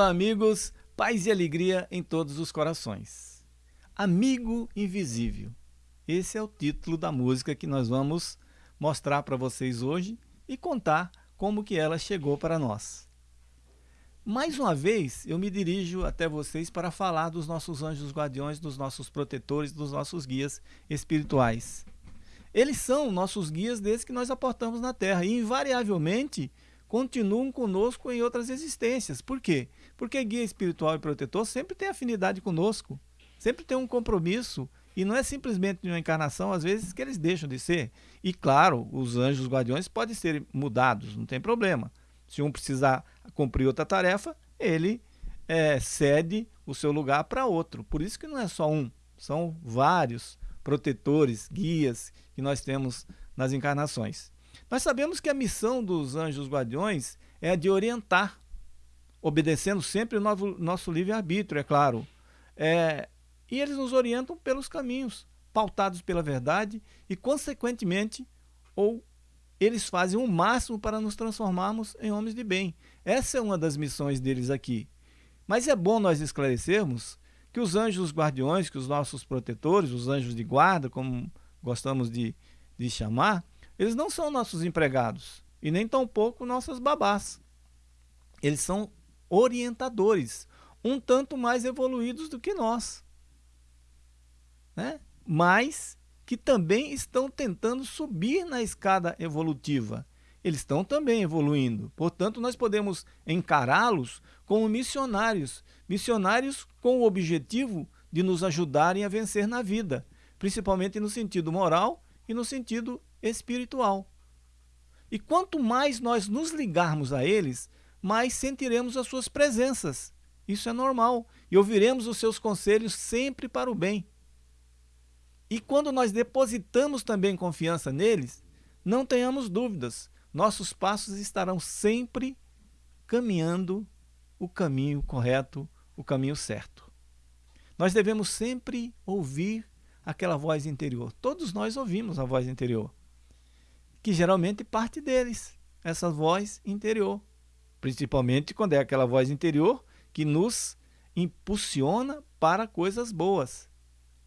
Olá, amigos, paz e alegria em todos os corações. Amigo Invisível. Esse é o título da música que nós vamos mostrar para vocês hoje e contar como que ela chegou para nós. Mais uma vez, eu me dirijo até vocês para falar dos nossos anjos guardiões, dos nossos protetores, dos nossos guias espirituais. Eles são nossos guias desde que nós aportamos na Terra e, invariavelmente, continuam conosco em outras existências. Por quê? Porque guia espiritual e protetor sempre tem afinidade conosco, sempre tem um compromisso, e não é simplesmente uma encarnação, às vezes, que eles deixam de ser. E claro, os anjos guardiões podem ser mudados, não tem problema. Se um precisar cumprir outra tarefa, ele é, cede o seu lugar para outro. Por isso que não é só um, são vários protetores, guias que nós temos nas encarnações. Nós sabemos que a missão dos anjos guardiões é a de orientar, obedecendo sempre o nosso, nosso livre-arbítrio, é claro. É, e eles nos orientam pelos caminhos, pautados pela verdade e, consequentemente, ou eles fazem o máximo para nos transformarmos em homens de bem. Essa é uma das missões deles aqui. Mas é bom nós esclarecermos que os anjos guardiões, que os nossos protetores, os anjos de guarda, como gostamos de, de chamar, eles não são nossos empregados e nem tampouco nossas babás. Eles são orientadores, um tanto mais evoluídos do que nós. Né? Mas que também estão tentando subir na escada evolutiva. Eles estão também evoluindo. Portanto, nós podemos encará-los como missionários. Missionários com o objetivo de nos ajudarem a vencer na vida, principalmente no sentido moral e no sentido espiritual. E quanto mais nós nos ligarmos a eles, mais sentiremos as suas presenças. Isso é normal. E ouviremos os seus conselhos sempre para o bem. E quando nós depositamos também confiança neles, não tenhamos dúvidas, nossos passos estarão sempre caminhando o caminho correto, o caminho certo. Nós devemos sempre ouvir aquela voz interior. Todos nós ouvimos a voz interior que geralmente parte deles, essa voz interior. Principalmente quando é aquela voz interior que nos impulsiona para coisas boas.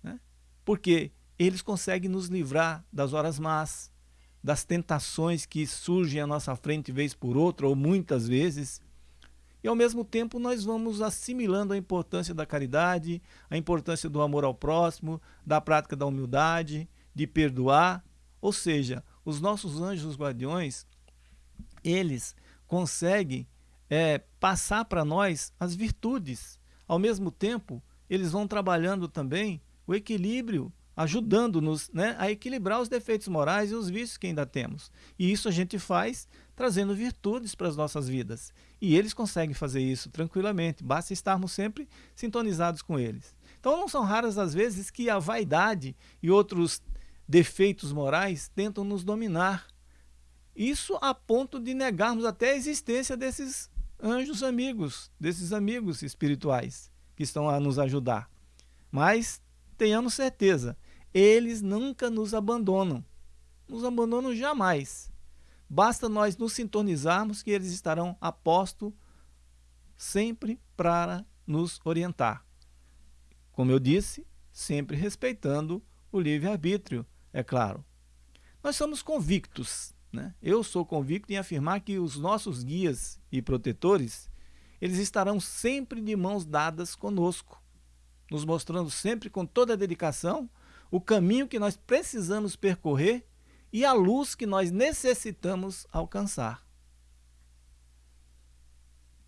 Né? Porque eles conseguem nos livrar das horas más, das tentações que surgem à nossa frente vez por outra, ou muitas vezes. E ao mesmo tempo nós vamos assimilando a importância da caridade, a importância do amor ao próximo, da prática da humildade, de perdoar. Ou seja, os nossos anjos guardiões, eles conseguem é, passar para nós as virtudes. Ao mesmo tempo, eles vão trabalhando também o equilíbrio, ajudando-nos né, a equilibrar os defeitos morais e os vícios que ainda temos. E isso a gente faz trazendo virtudes para as nossas vidas. E eles conseguem fazer isso tranquilamente, basta estarmos sempre sintonizados com eles. Então não são raras as vezes que a vaidade e outros defeitos morais tentam nos dominar. Isso a ponto de negarmos até a existência desses anjos amigos, desses amigos espirituais que estão a nos ajudar. Mas tenhamos certeza, eles nunca nos abandonam. Nos abandonam jamais. Basta nós nos sintonizarmos que eles estarão a posto sempre para nos orientar. Como eu disse, sempre respeitando o livre-arbítrio é claro. Nós somos convictos, né? eu sou convicto em afirmar que os nossos guias e protetores, eles estarão sempre de mãos dadas conosco, nos mostrando sempre com toda a dedicação o caminho que nós precisamos percorrer e a luz que nós necessitamos alcançar.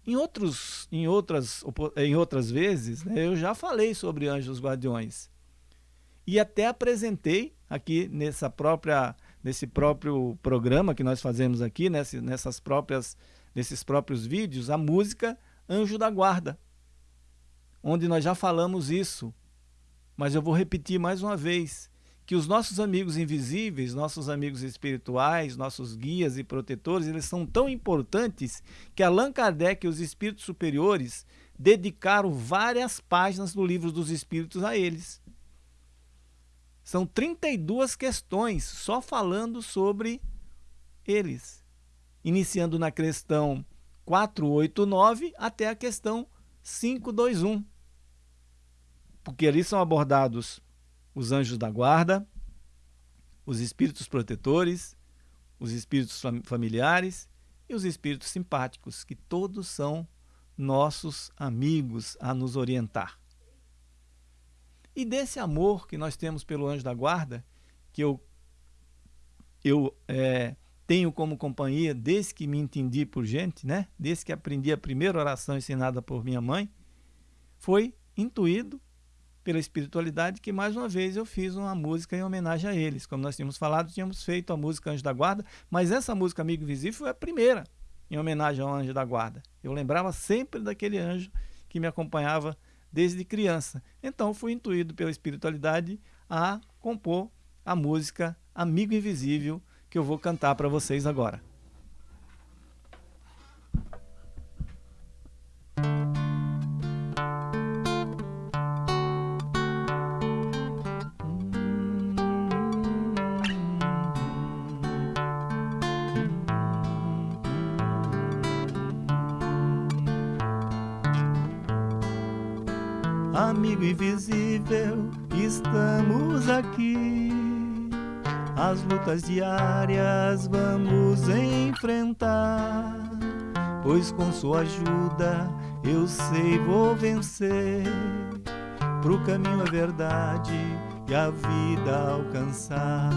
Em, outros, em, outras, em outras vezes, né, eu já falei sobre anjos guardiões e até apresentei aqui nessa própria, nesse próprio programa que nós fazemos aqui, nesse, nessas próprias, nesses próprios vídeos, a música Anjo da Guarda, onde nós já falamos isso. Mas eu vou repetir mais uma vez, que os nossos amigos invisíveis, nossos amigos espirituais, nossos guias e protetores, eles são tão importantes que Allan Kardec e os espíritos superiores dedicaram várias páginas do livro dos espíritos a eles. São 32 questões só falando sobre eles, iniciando na questão 489 até a questão 521. Porque ali são abordados os anjos da guarda, os espíritos protetores, os espíritos familiares e os espíritos simpáticos, que todos são nossos amigos a nos orientar. E desse amor que nós temos pelo anjo da guarda, que eu, eu é, tenho como companhia desde que me entendi por gente, né? desde que aprendi a primeira oração ensinada por minha mãe, foi intuído pela espiritualidade que mais uma vez eu fiz uma música em homenagem a eles. Como nós tínhamos falado, tínhamos feito a música Anjo da Guarda, mas essa música Amigo Invisível foi a primeira em homenagem ao Anjo da Guarda. Eu lembrava sempre daquele anjo que me acompanhava desde criança. Então fui intuído pela espiritualidade a compor a música Amigo Invisível que eu vou cantar para vocês agora. Amigo invisível, estamos aqui. As lutas diárias vamos enfrentar. Pois com sua ajuda eu sei vou vencer. Pro caminho a verdade e a vida alcançar.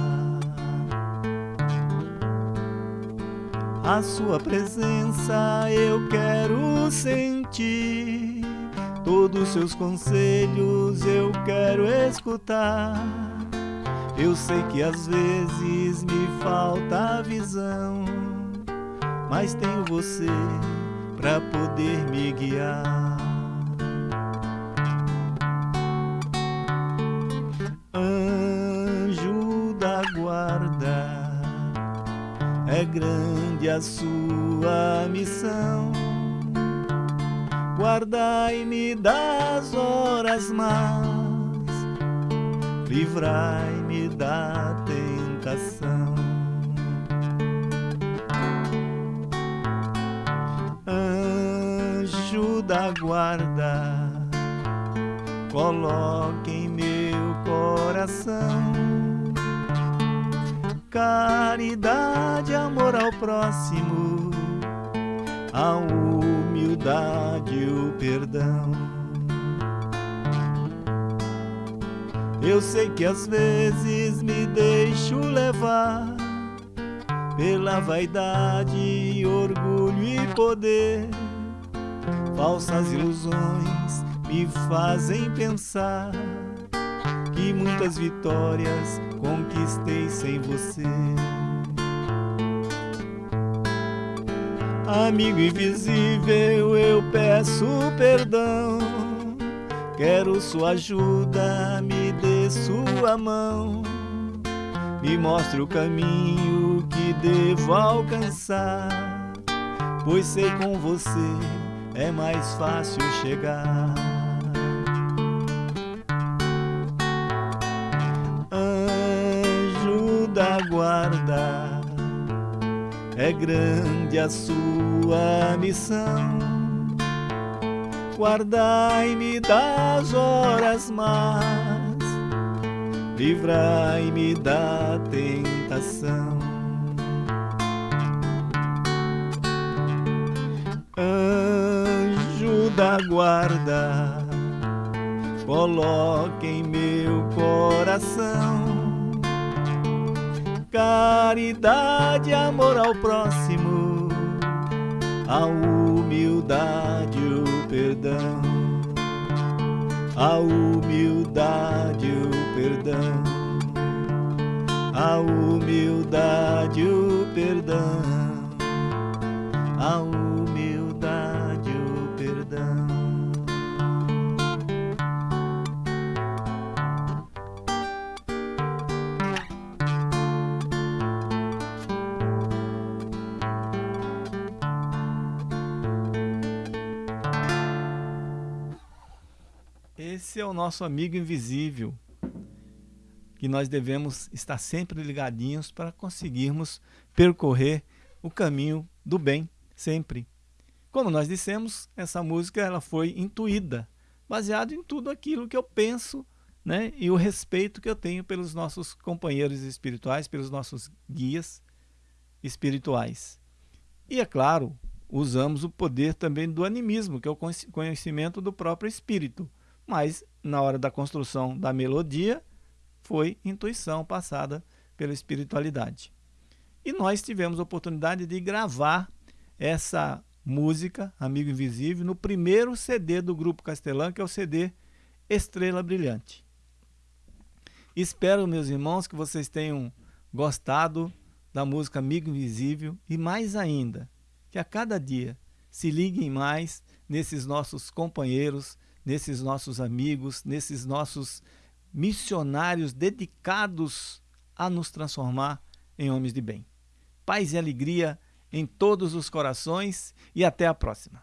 A sua presença eu quero sentir Todos seus conselhos eu quero escutar. Eu sei que às vezes me falta visão, mas tenho você para poder me guiar. Anjo da guarda, é grande a sua missão das horas más, livrai-me da tentação. Anjo da guarda, coloque em meu coração caridade, amor ao próximo, ao humildade o perdão. Eu sei que às vezes me deixo levar pela vaidade, orgulho e poder. Falsas ilusões me fazem pensar que muitas vitórias conquistei sem você. Amigo invisível, eu peço perdão. Quero sua ajuda, me dê sua mão. Me mostre o caminho que devo alcançar. Pois sei com você é mais fácil chegar. É grande a sua missão. Guardai-me das horas más, livrai-me da tentação. Anjo da guarda, coloque em meu coração caridade, amor ao próximo, a humildade, o perdão, a humildade, o perdão, a humildade, o perdão, a humildade. Esse é o nosso amigo invisível, que nós devemos estar sempre ligadinhos para conseguirmos percorrer o caminho do bem, sempre. Como nós dissemos, essa música ela foi intuída, baseado em tudo aquilo que eu penso né, e o respeito que eu tenho pelos nossos companheiros espirituais, pelos nossos guias espirituais. E é claro, usamos o poder também do animismo, que é o conhecimento do próprio espírito. Mas na hora da construção da melodia, foi intuição passada pela espiritualidade. E nós tivemos a oportunidade de gravar essa música, Amigo Invisível, no primeiro CD do Grupo Castelã, que é o CD Estrela Brilhante. Espero, meus irmãos, que vocês tenham gostado da música Amigo Invisível e mais ainda, que a cada dia se liguem mais nesses nossos companheiros, nesses nossos amigos, nesses nossos missionários dedicados a nos transformar em homens de bem. Paz e alegria em todos os corações e até a próxima.